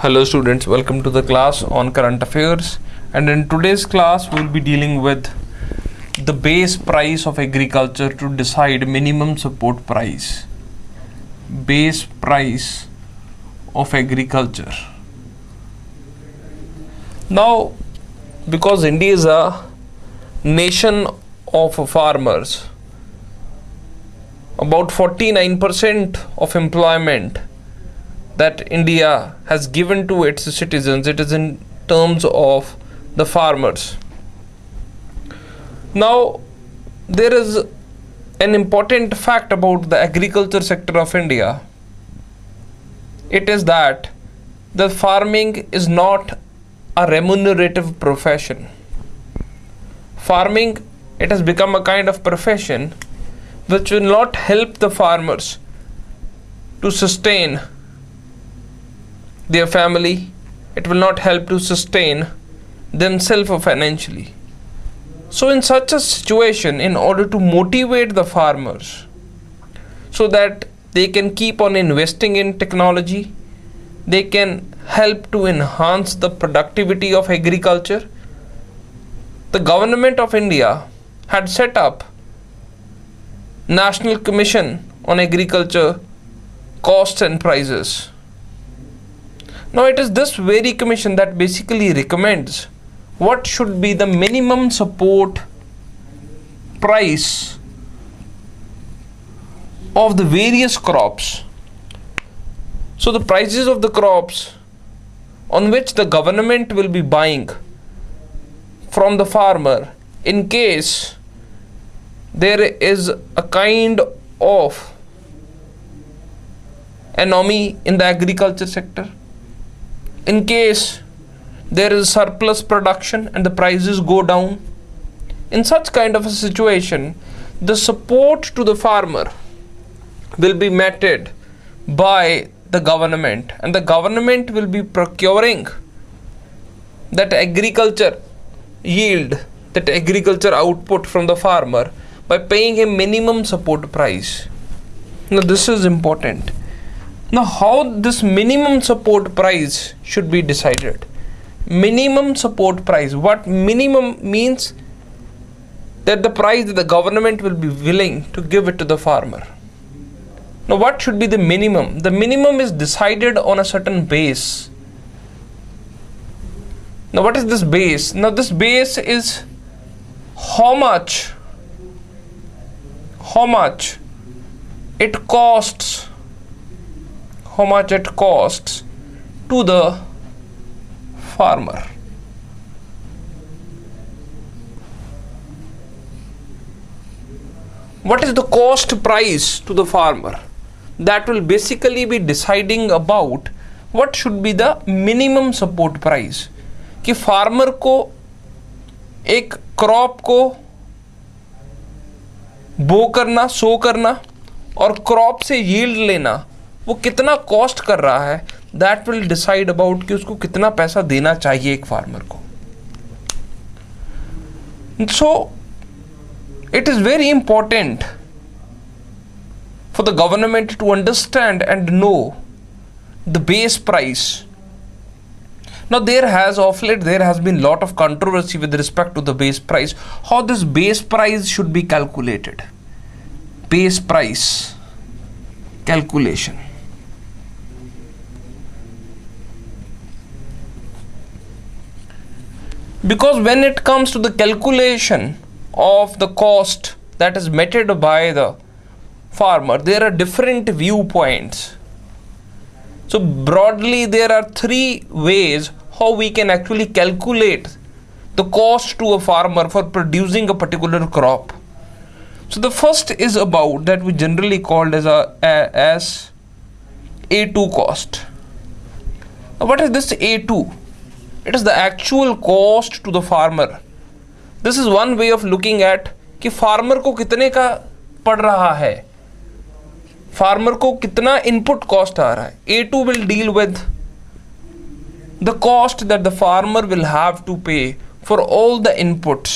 Hello students, welcome to the class on current affairs and in today's class we'll be dealing with the base price of agriculture to decide minimum support price. Base price of agriculture. Now because India is a nation of farmers about 49% of employment that India has given to its citizens, it is in terms of the farmers. Now, there is an important fact about the agriculture sector of India. It is that the farming is not a remunerative profession. Farming, it has become a kind of profession which will not help the farmers to sustain their family, it will not help to sustain themselves financially. So, in such a situation, in order to motivate the farmers so that they can keep on investing in technology, they can help to enhance the productivity of agriculture, the government of India had set up National Commission on Agriculture Costs and Prices now it is this very commission that basically recommends what should be the minimum support price of the various crops. So the prices of the crops on which the government will be buying from the farmer in case there is a kind of anomaly in the agriculture sector in case there is surplus production and the prices go down in such kind of a situation the support to the farmer will be meted by the government and the government will be procuring that agriculture yield that agriculture output from the farmer by paying a minimum support price. Now this is important now, how this minimum support price should be decided? Minimum support price. What minimum means? That the price that the government will be willing to give it to the farmer. Now, what should be the minimum? The minimum is decided on a certain base. Now, what is this base? Now, this base is how much, how much it costs how much it costs to the farmer. What is the cost price to the farmer? That will basically be deciding about what should be the minimum support price कि farmer को एक crop को बो करना सो करना और crop से yield लेना वो कितना कॉस्ट कर रहा है दैट विल डिसाइड अबाउट कि उसको कितना पैसा देना चाहिए एक फार्मर को so it is very important for the government to understand and know the base price now there has of late there has been lot of controversy with respect to the base price how this base price should be calculated base price calculation because when it comes to the calculation of the cost that is meted by the farmer there are different viewpoints. So broadly there are three ways how we can actually calculate the cost to a farmer for producing a particular crop. So the first is about that we generally called as a, as a2 cost. Now what is this a2 it is the actual cost to the farmer this is one way of looking at कि farmer को कितने का पड़ रहा है farmer को कितना input cost आ रहा है A two will deal with the cost that the farmer will have to pay for all the inputs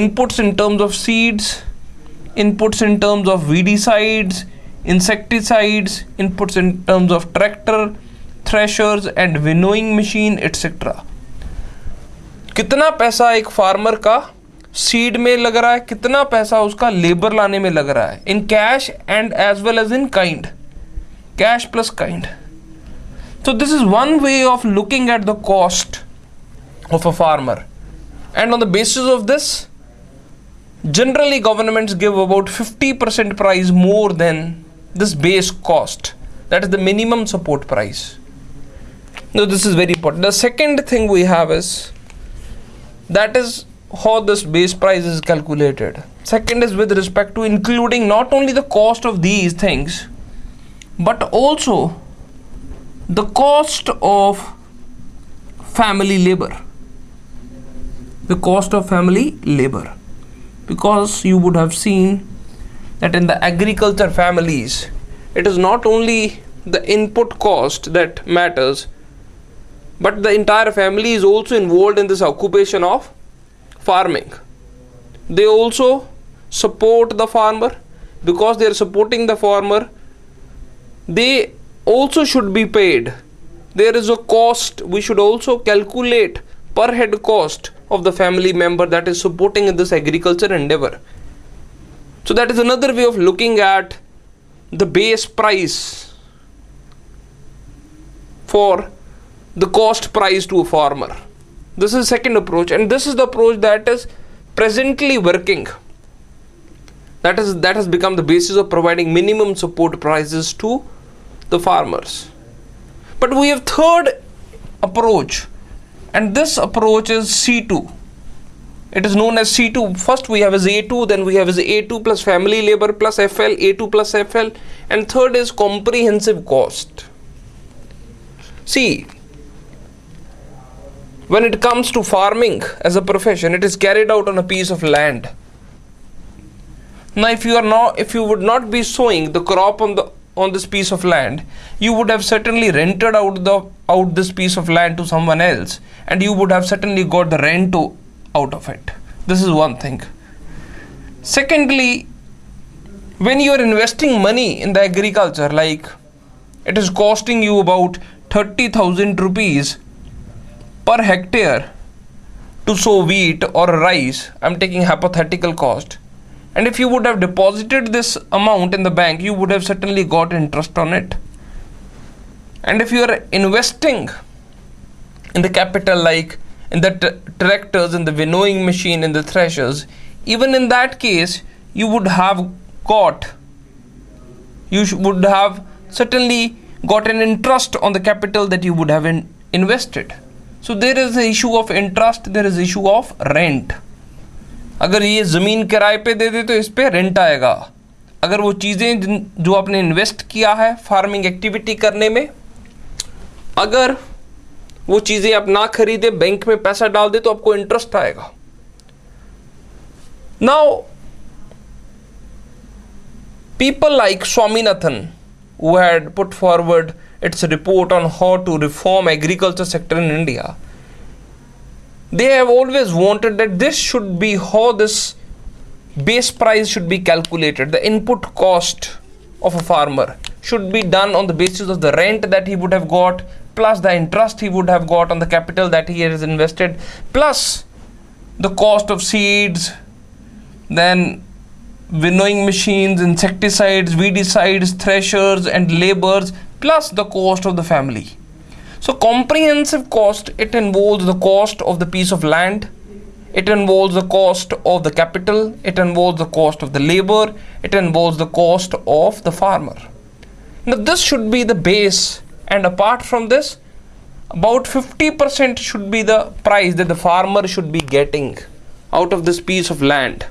inputs in terms of seeds inputs in terms of weedicides insecticides inputs in terms of tractor threshers and winnowing machine etcetera कितना पैसा एक farmer का seed में लग रहा है, कितना पैसा उसका लेबर लाने में लग रहा है? In cash and as well as in kind cash plus kind so this is one way of looking at the cost of a farmer and on the basis of this generally government give about fifty percent price more than this base cost that is the minimum support price now this is very important. The second thing we have is that is how this base price is calculated. Second is with respect to including not only the cost of these things but also the cost of family labor. The cost of family labor. Because you would have seen that in the agriculture families it is not only the input cost that matters but the entire family is also involved in this occupation of farming they also support the farmer because they are supporting the farmer they also should be paid. There is a cost, we should also calculate per head cost of the family member that is supporting in this agriculture endeavor. So, that is another way of looking at the base price for the cost price to a farmer. This is second approach, and this is the approach that is presently working. That is that has become the basis of providing minimum support prices to the farmers but we have third approach and this approach is C2 it is known as C2 first we have as A2 then we have as A2 plus family labor plus FL A2 plus FL and third is comprehensive cost see when it comes to farming as a profession it is carried out on a piece of land. Now if you are not if you would not be sowing the crop on the on this piece of land you would have certainly rented out the out this piece of land to someone else and you would have certainly got the rent to, out of it. This is one thing. Secondly when you are investing money in the agriculture like it is costing you about 30000 rupees per hectare to sow wheat or rice i'm taking hypothetical cost. And if you would have deposited this amount in the bank you would have certainly got interest on it. And if you are investing in the capital like in the tractors in the winnowing machine in the threshers even in that case you would have got you would have certainly got an interest on the capital that you would have in invested there is the issue of interest, there is issue of rent. अगर ये ज़मीन किराए पे दे दे तो इस पर rent आएगा। अगर वो चीज़ें जो आपने इन्वेस्ट किया है फ़ार्मिंग एक्टिविटी करने में, अगर वो चीज़ें आप ना खरीदे बैंक में पैसा डाल दे तो आपको इंटरेस्ट आएगा। Now people like Swaminathan who had put forward its a report on how to reform agriculture sector in India. They have always wanted that this should be how this base price should be calculated. The input cost of a farmer should be done on the basis of the rent that he would have got plus the interest he would have got on the capital that he has invested plus the cost of seeds then winnowing machines insecticides weedicides threshers and labors plus the cost of the family so comprehensive cost, it involves the cost of the piece of land, it involves the cost of the capital, it involves the cost of the labor, it involves the cost of the farmer. Now this should be the base and apart from this, about 50% should be the price that the farmer should be getting out of this piece of land.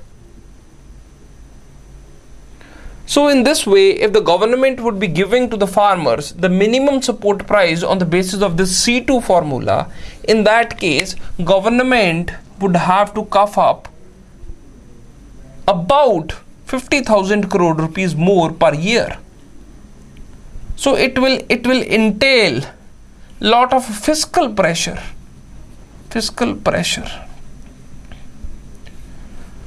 So in this way, if the government would be giving to the farmers the minimum support price on the basis of this C2 formula, in that case, government would have to cough up about 50,000 crore rupees more per year. So it will it will entail lot of fiscal pressure. Fiscal pressure.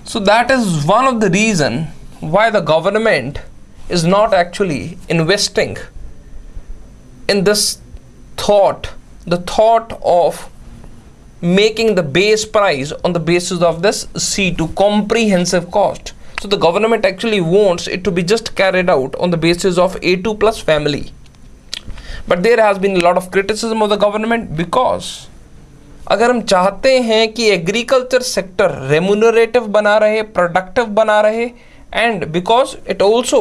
So that is one of the reason why the government is not actually investing in this thought the thought of making the base price on the basis of this C2 comprehensive cost. So the government actually wants it to be just carried out on the basis of A2 plus family. But there has been a lot of criticism of the government because अगर हम चाहते हैं कि agriculture sector remunerative बना रहे productive बना रहे and because it also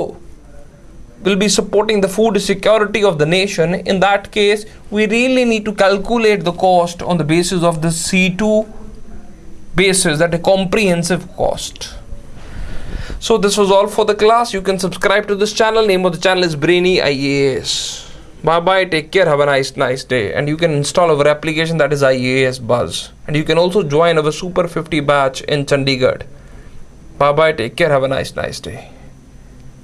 will be supporting the food security of the nation in that case we really need to calculate the cost on the basis of the C2 basis that a comprehensive cost. So this was all for the class. You can subscribe to this channel. Name of the channel is brainy IAS bye bye. Take care. Have a nice nice day. And you can install our application that is IAS buzz. And you can also join our super 50 batch in Chandigarh. Bye bye. Take care. Have a nice, nice day.